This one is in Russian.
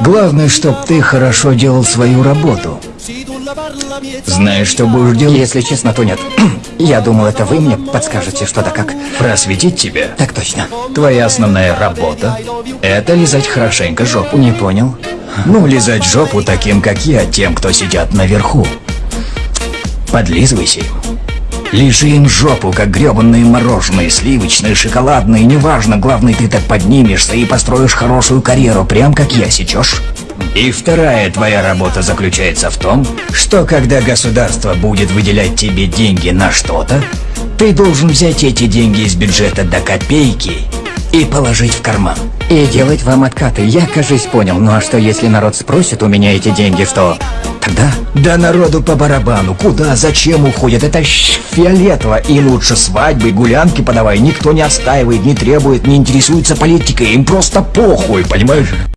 Главное, чтоб ты хорошо делал свою работу. Знаешь, что будешь делать? Если честно, то нет. Я думал, это вы мне подскажете, что да как. Просветить тебя. Так точно. Твоя основная работа — это лизать хорошенько жопу. Не понял. Ну, лизать жопу таким, как я, тем, кто сидят наверху. Подлизывайся им. Лиши им жопу, как гребанные мороженые, сливочные, шоколадные, неважно, главное, ты так поднимешься и построишь хорошую карьеру, прям как я, сечешь? И вторая твоя работа заключается в том, что когда государство будет выделять тебе деньги на что-то, ты должен взять эти деньги из бюджета до копейки и положить в карман. И делать вам откаты. Я, кажись, понял. Ну а что, если народ спросит у меня эти деньги, что... Тогда... Да народу по барабану. Куда, зачем уходят? Это фиолетово. И лучше свадьбы, гулянки подавай. Никто не отстаивает, не требует, не интересуется политикой. Им просто похуй, понимаешь?